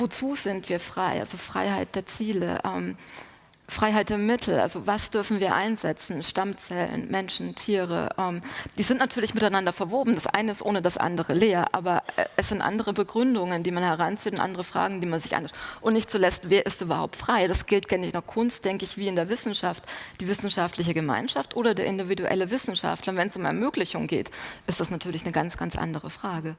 wozu sind wir frei? Also Freiheit der Ziele. Ähm, Freiheit der Mittel, also was dürfen wir einsetzen, Stammzellen, Menschen, Tiere, ähm, die sind natürlich miteinander verwoben. Das eine ist ohne das andere leer, aber äh, es sind andere Begründungen, die man heranzieht und andere Fragen, die man sich anschaut. Und nicht zuletzt, wer ist überhaupt frei? Das gilt nicht in der Kunst, denke ich, wie in der Wissenschaft. Die wissenschaftliche Gemeinschaft oder der individuelle Wissenschaftler. Wenn es um Ermöglichung geht, ist das natürlich eine ganz, ganz andere Frage.